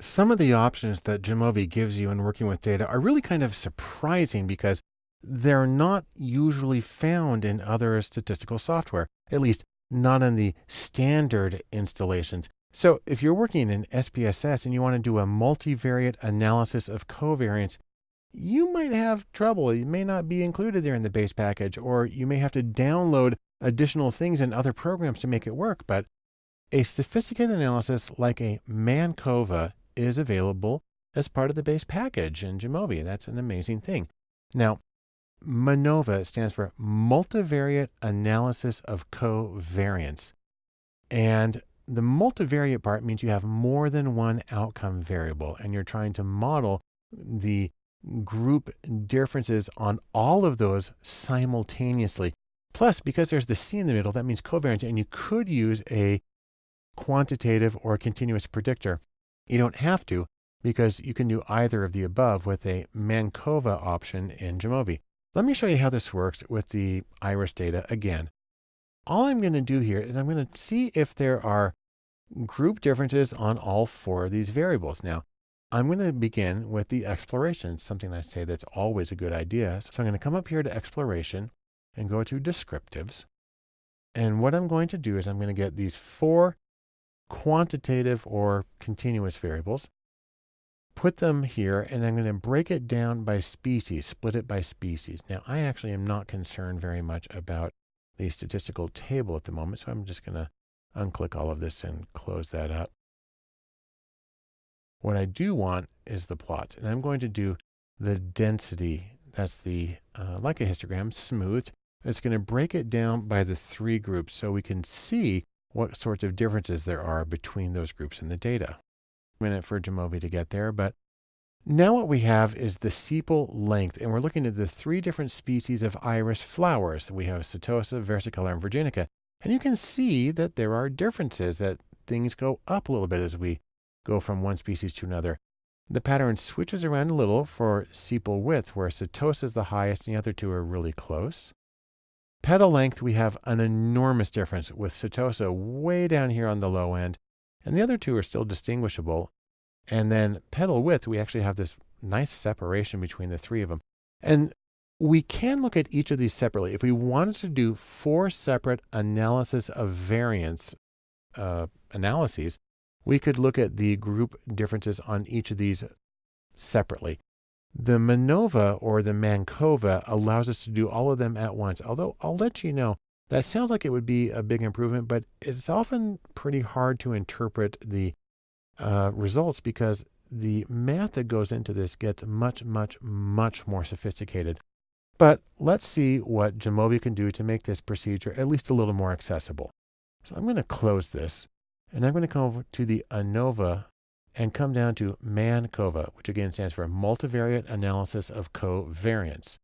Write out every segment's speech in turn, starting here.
Some of the options that Jamovi gives you in working with data are really kind of surprising because they're not usually found in other statistical software, at least not in the standard installations. So if you're working in SPSS and you want to do a multivariate analysis of covariance, you might have trouble. It may not be included there in the base package, or you may have to download additional things in other programs to make it work. But a sophisticated analysis like a Mancova is available as part of the base package in Jamovi. That's an amazing thing. Now, MANOVA stands for Multivariate Analysis of Covariance. And the multivariate part means you have more than one outcome variable and you're trying to model the group differences on all of those simultaneously. Plus, because there's the C in the middle, that means covariance, and you could use a quantitative or continuous predictor. You don't have to because you can do either of the above with a Mancova option in Jamovi. Let me show you how this works with the iris data again. All I'm going to do here is I'm going to see if there are group differences on all four of these variables. Now, I'm going to begin with the exploration, something I say that's always a good idea. So I'm going to come up here to exploration and go to descriptives. And what I'm going to do is I'm going to get these four quantitative or continuous variables, put them here, and I'm going to break it down by species, split it by species. Now, I actually am not concerned very much about the statistical table at the moment, so I'm just going to unclick all of this and close that up. What I do want is the plots, and I'm going to do the density. That's the, uh, like a histogram, smoothed. It's going to break it down by the three groups so we can see what sorts of differences there are between those groups in the data. A minute for Jamovi to get there, but now what we have is the sepal length, and we're looking at the three different species of iris flowers. We have Setosa, versicolor, and virginica. And you can see that there are differences, that things go up a little bit as we go from one species to another. The pattern switches around a little for sepal width, where Setosa is the highest and the other two are really close. Petal length, we have an enormous difference with Setosa way down here on the low end, and the other two are still distinguishable. And then petal width, we actually have this nice separation between the three of them. And we can look at each of these separately. If we wanted to do four separate analysis of variance uh, analyses, we could look at the group differences on each of these separately. The MANOVA or the Mancova allows us to do all of them at once. Although I'll let you know, that sounds like it would be a big improvement, but it's often pretty hard to interpret the uh, results because the math that goes into this gets much, much, much more sophisticated. But let's see what Jamovi can do to make this procedure at least a little more accessible. So I'm going to close this and I'm going to come over to the ANOVA and come down to MANCOVA, which again stands for Multivariate Analysis of Covariance.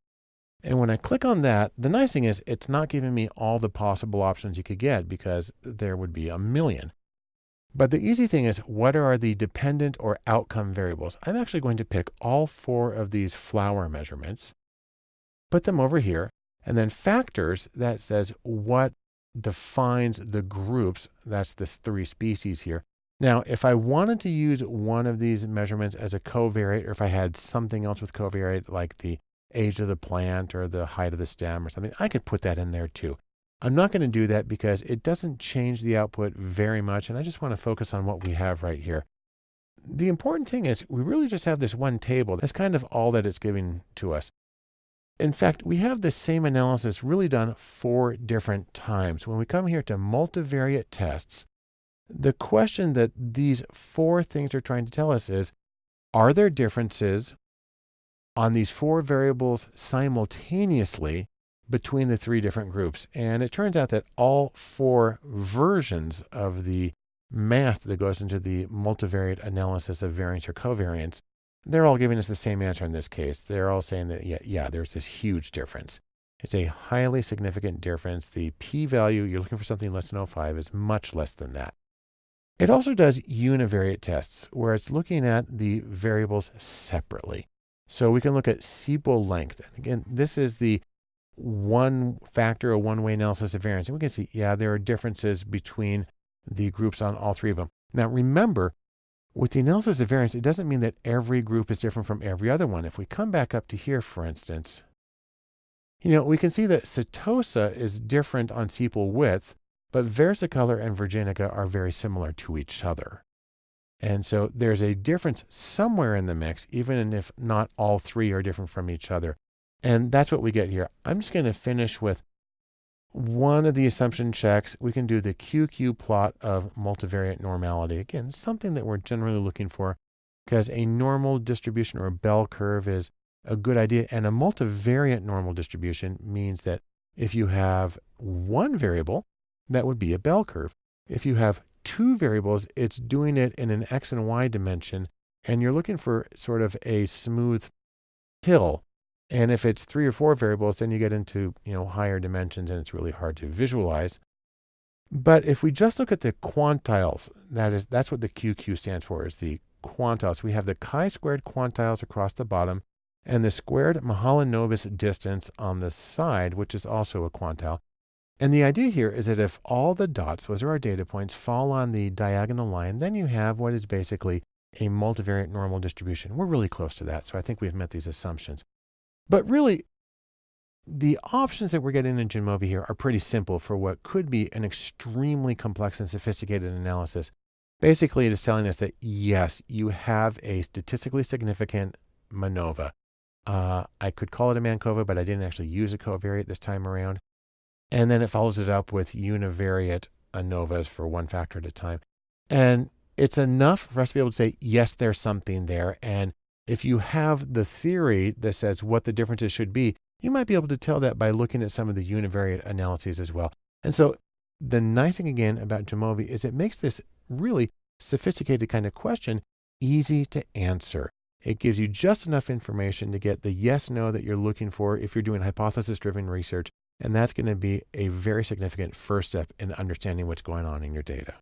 And when I click on that, the nice thing is it's not giving me all the possible options you could get because there would be a million. But the easy thing is what are the dependent or outcome variables? I'm actually going to pick all four of these flower measurements, put them over here, and then factors that says what defines the groups. That's this three species here. Now, if I wanted to use one of these measurements as a covariate, or if I had something else with covariate, like the age of the plant or the height of the stem or something, I could put that in there too. I'm not going to do that because it doesn't change the output very much. And I just want to focus on what we have right here. The important thing is we really just have this one table. That's kind of all that it's giving to us. In fact, we have the same analysis really done four different times. When we come here to multivariate tests, the question that these four things are trying to tell us is, are there differences on these four variables simultaneously between the three different groups? And it turns out that all four versions of the math that goes into the multivariate analysis of variance or covariance, they're all giving us the same answer in this case. They're all saying that, yeah, yeah, there's this huge difference. It's a highly significant difference. The p-value, you're looking for something less than 0.5, is much less than that. It also does univariate tests where it's looking at the variables separately. So we can look at sepal length. Again, this is the one factor or one way analysis of variance. And we can see, yeah, there are differences between the groups on all three of them. Now remember, with the analysis of variance, it doesn't mean that every group is different from every other one. If we come back up to here, for instance, you know, we can see that Setosa is different on sepal width, but versicolor and virginica are very similar to each other. And so there's a difference somewhere in the mix, even if not all three are different from each other. And that's what we get here. I'm just going to finish with one of the assumption checks. We can do the QQ plot of multivariate normality. Again, something that we're generally looking for because a normal distribution or a bell curve is a good idea. And a multivariate normal distribution means that if you have one variable, that would be a bell curve. If you have two variables, it's doing it in an X and Y dimension, and you're looking for sort of a smooth hill. And if it's three or four variables, then you get into, you know, higher dimensions and it's really hard to visualize. But if we just look at the quantiles, that is, that's what the QQ stands for, is the quantiles. We have the chi-squared quantiles across the bottom and the squared Mahalanobis distance on the side, which is also a quantile. And the idea here is that if all the dots, those are our data points, fall on the diagonal line, then you have what is basically a multivariate normal distribution. We're really close to that, so I think we've met these assumptions. But really, the options that we're getting in Jamovi here are pretty simple for what could be an extremely complex and sophisticated analysis. Basically, it is telling us that yes, you have a statistically significant MANOVA. Uh, I could call it a Mancova, but I didn't actually use a covariate this time around. And then it follows it up with univariate ANOVAs for one factor at a time. And it's enough for us to be able to say, yes, there's something there. And if you have the theory that says what the differences should be, you might be able to tell that by looking at some of the univariate analyses as well. And so the nice thing again about Jamovi is it makes this really sophisticated kind of question easy to answer. It gives you just enough information to get the yes, no that you're looking for if you're doing hypothesis driven research. And that's going to be a very significant first step in understanding what's going on in your data.